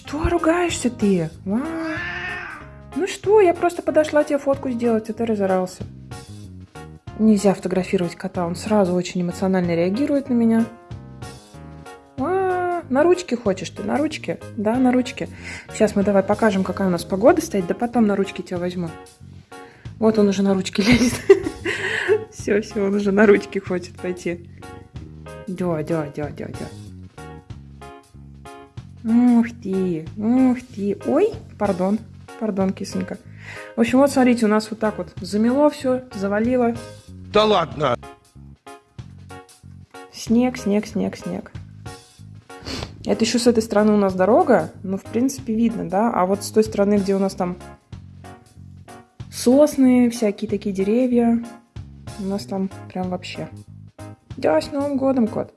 Что ругаешься ты? А? Ну что, я просто подошла тебе фотку сделать, а ты разорался. Нельзя фотографировать кота, он сразу очень эмоционально реагирует на меня. А, на ручке хочешь ты, на ручке? Да, на ручке. Сейчас мы давай покажем, какая у нас погода стоит, да потом на ручке тебя возьму. Вот он уже на ручке лезет. Все, все, он уже на ручке хочет пойти. Да, да, да, да, да. Ух ты, ух ты. Ой, пардон, пардон, кисонька. В общем, вот смотрите, у нас вот так вот замело все, завалило. Да ладно! Снег, снег, снег, снег. Это еще с этой стороны у нас дорога, ну, в принципе, видно, да? А вот с той стороны, где у нас там сосны, всякие такие деревья, у нас там прям вообще. Да, с Новым годом, кот!